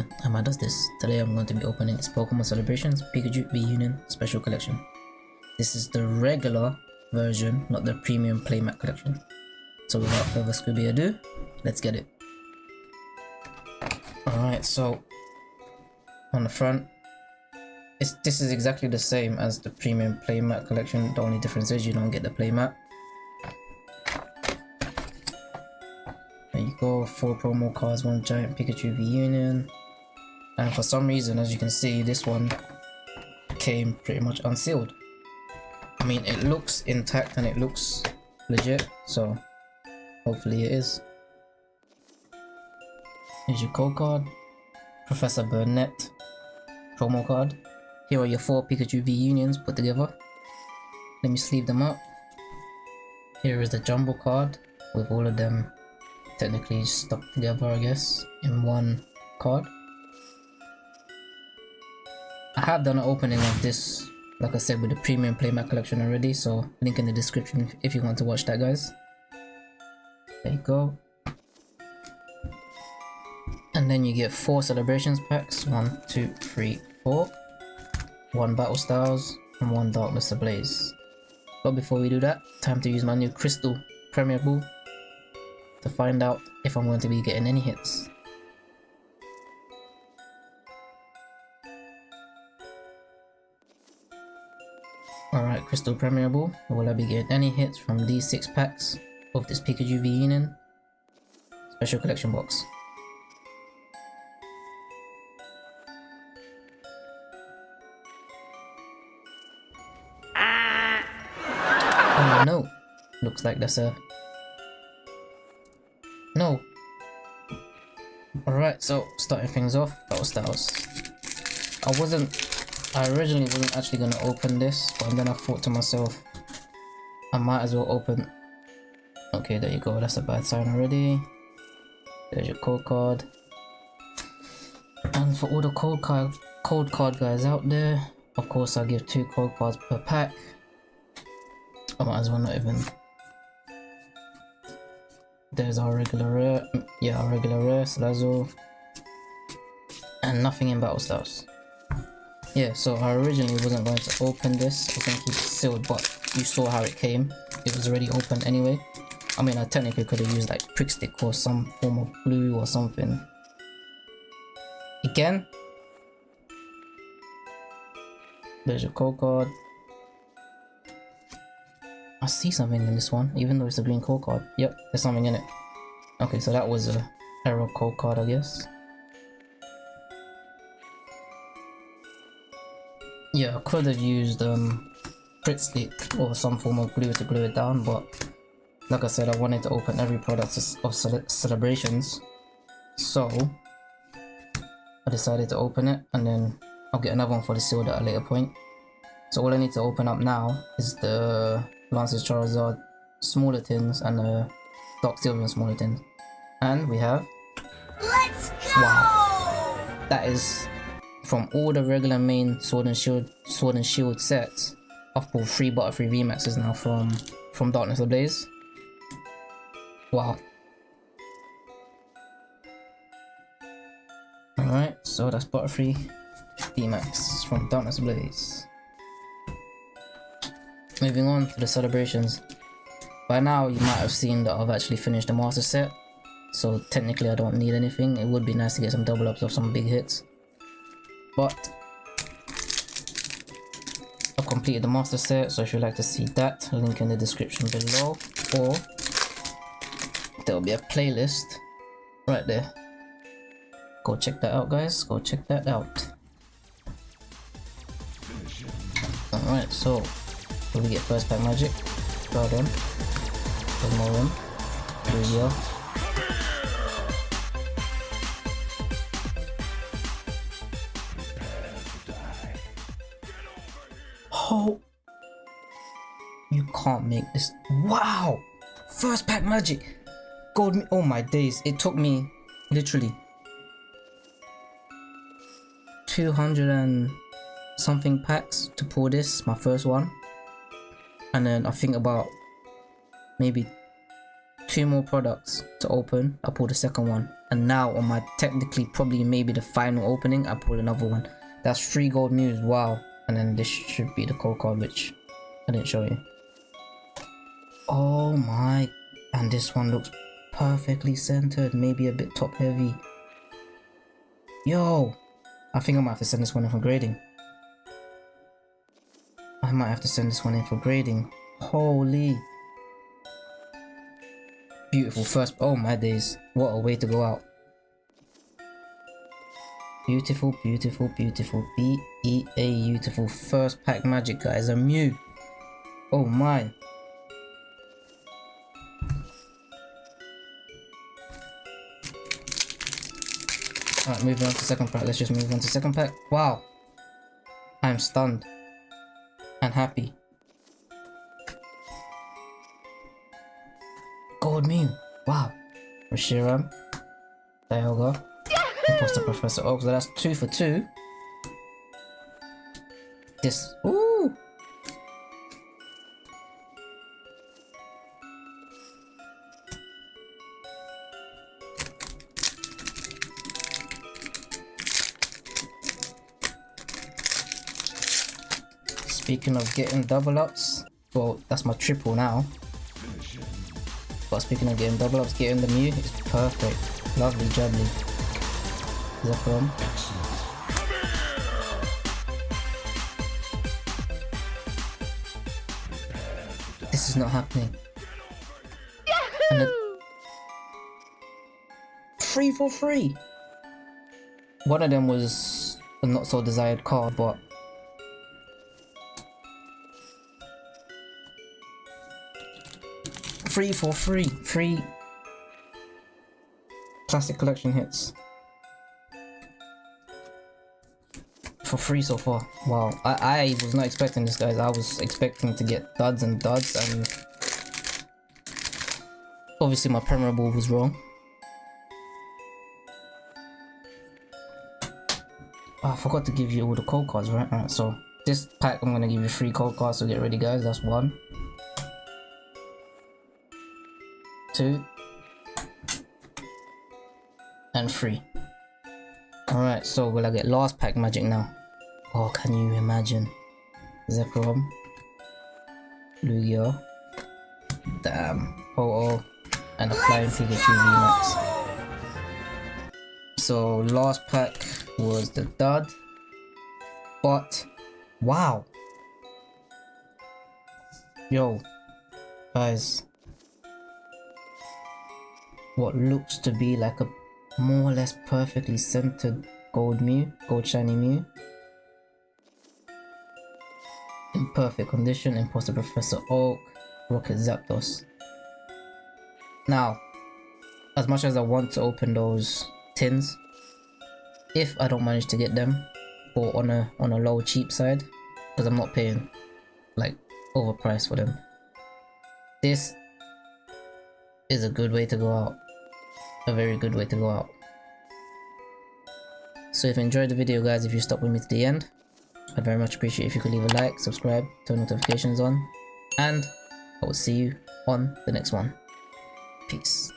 to Amma Does This. Today I'm going to be opening Pokemon Celebrations Pikachu V-Union Special Collection. This is the regular version, not the premium playmat collection. So without further Scooby ado, let's get it. Alright, so on the front, it's, this is exactly the same as the premium playmat collection. The only difference is you don't get the playmat. There you go, four promo cards, one giant Pikachu V-Union. And for some reason, as you can see, this one came pretty much unsealed. I mean, it looks intact and it looks legit, so hopefully it is. Here's your code card. Professor Burnett promo card. Here are your four Pikachu V unions put together. Let me sleeve them up. Here is the jumbo card with all of them technically stuck together I guess in one card. I have done an opening of this like I said with the premium playmat collection already so link in the description if you want to watch that guys. There you go. And then you get four celebrations packs. One, two, three, four. One battle styles and one darkness ablaze. But before we do that, time to use my new crystal premier ball to find out if I'm going to be getting any hits. Alright, Crystal Premier Ball. Will I be getting any hits from these six packs of this Pikachu V Union Special Collection Box? Oh no! Looks like that's a... No! Alright, so starting things off, Battle Styles. I wasn't... I originally wasn't actually going to open this, but then I thought to myself, I might as well open... Okay, there you go, that's a bad sign already. There's your code card. And for all the code card, code card guys out there, of course I give two code cards per pack. I might as well not even. There's our regular rare, yeah, our regular rare, Salazzle. And nothing in Battle Styles. Yeah, so I originally wasn't going to open this, I think going to keep it sealed, but you saw how it came. It was already open anyway. I mean, I technically could have used like Pritt Stick or some form of glue or something. Again, there's your code card. I see something in this one, even though it's a green code card. Yep, there's something in it. Okay, so that was a error code card, I guess. Yeah, I could have used um, Pritt Stick or some form of glue to glue it down, but like I said, I wanted to open every product of cele celebrations. So, I decided to open it and then I'll get another one for the sealed at a later point. So all I need to open up now is the Lance's Charizard smaller tins and the Dark Sylveon smaller tins. And we have... Let's go! Wow. That is from all the regular main Sword and Shield Sword and Shield sets. I've pulled three Butterfree VMAXs now from from Darkness Ablaze. Wow. Alright, so that's Butterfree VMAX from Darkness Ablaze. Moving on to the celebrations. By now you might have seen that I've actually finished the master set. So technically I don't need anything. It would be nice to get some double ups of some big hits. But I've completed the master set, so if you'd like to see that, link in the description below. Or there'll be a playlist right there. Go check that out guys, go check that out. Alright, so we get first pack magic. There's more in. Can't make this. Wow! First pack magic! Gold Mew. Oh my days. It took me literally 200 and something packs to pull this, my first one. And then I think about maybe two more products to open. I pulled the second one And now on my technically probably maybe the final opening, I pull another one. That's three gold Mews, wow. And then this should be the code card, which I didn't show you. Oh my, and this one looks perfectly centered, maybe a bit top heavy. Yo, I think I might have to send this one in for grading. I might have to send this one in for grading. Holy. Beautiful first, oh my days, what a way to go out. Beautiful, beautiful, beautiful, B-E-A, beautiful. First pack magic, guys, a Mew. Oh my. Alright, moving on to second pack. Let's just move on to second pack. Wow. I am stunned. And happy. Gold Mew. Wow. Reshiram. Dialga. Imposter Professor Oak. So that's two for two. This. Ooh. Speaking of getting double ups, well, that's my triple now. But speaking of getting double ups, getting the Mew is perfect. Lovely jubbly. Zekrom. This is not happening. And Free for free! One of them was a not so desired card, but free for free. Free classic collection hits. For free so far. Wow. I, I was not expecting this guys. I was expecting to get duds and duds and obviously my memorable was wrong. Oh, I forgot to give you all the code cards, right? Alright, so this pack I'm gonna give you three code cards, so get ready guys, that's one. Two, and three. Alright, so will I get last pack magic now? Oh, can you imagine? Zekrom, Lugia, damn, Ho-Oh, and a Flying Pikachu VMAX. So last pack was the dud, but wow, yo, guys, what looks to be like a more or less perfectly centered gold Mew, gold shiny Mew. In perfect condition, Imposter Professor Oak, Rocket Zapdos. Now, as much as I want to open those tins, if I don't manage to get them, or on a on a low cheap side, because I'm not paying like overpriced for them, this is a good way to go out a very good way to go out. So if you enjoyed the video guys, if you stuck with me to the end, I'd very much appreciate if you could leave a like, subscribe, turn notifications on, and I will see you on the next one. Peace.